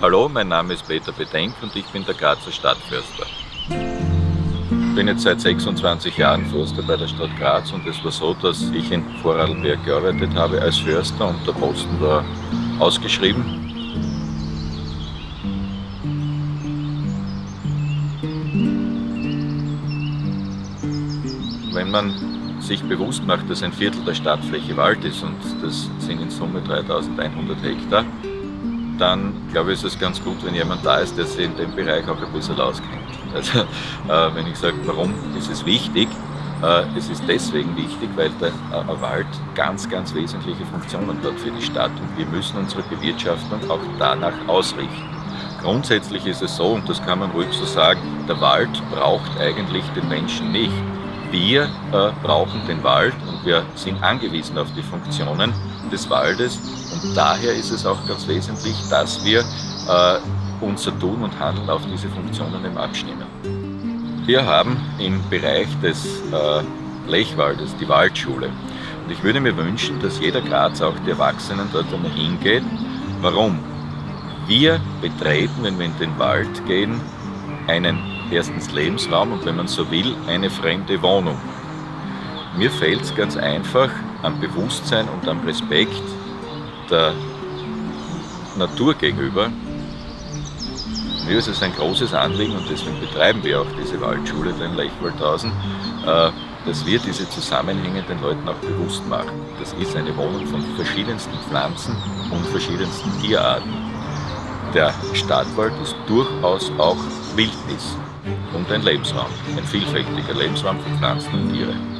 Hallo, mein Name ist Peter Bedenk und ich bin der Grazer Stadtförster. Ich bin jetzt seit 26 Jahren Förster bei der Stadt Graz und es war so, dass ich in Vorarlberg gearbeitet habe als Förster und der Posten war ausgeschrieben. Wenn man sich bewusst macht, dass ein Viertel der Stadtfläche Wald ist und das sind in Summe 3100 Hektar, dann glaube ich, ist es ganz gut, wenn jemand da ist, der sich in dem Bereich auch ein bisschen auskennt. Also, äh, wenn ich sage, warum ist es wichtig? Äh, es ist deswegen wichtig, weil der äh, Wald ganz, ganz wesentliche Funktionen hat für die Stadt und wir müssen unsere Bewirtschaftung auch danach ausrichten. Grundsätzlich ist es so, und das kann man ruhig so sagen, der Wald braucht eigentlich den Menschen nicht. Wir äh, brauchen den Wald und wir sind angewiesen auf die Funktionen des Waldes und daher ist es auch ganz wesentlich, dass wir äh, unser Tun und Handeln auf diese Funktionen eben abstimmen. Wir haben im Bereich des äh, Lechwaldes die Waldschule und ich würde mir wünschen, dass jeder Graz, auch die Erwachsenen, dort einmal hingeht. Warum? Wir betreten, wenn wir in den Wald gehen, einen erstens Lebensraum und wenn man so will, eine fremde Wohnung. Mir fällt es ganz einfach am Bewusstsein und am Respekt der Natur gegenüber. Mir ist es ein großes Anliegen und deswegen betreiben wir auch diese Waldschule in Lechwaldhausen, äh, dass wir diese Zusammenhänge den Leuten auch bewusst machen. Das ist eine Wohnung von verschiedensten Pflanzen und verschiedensten Tierarten. Der Stadtwald ist durchaus auch Wildnis und ein Lebensraum, ein vielfältiger Lebensraum für Pflanzen und Tiere.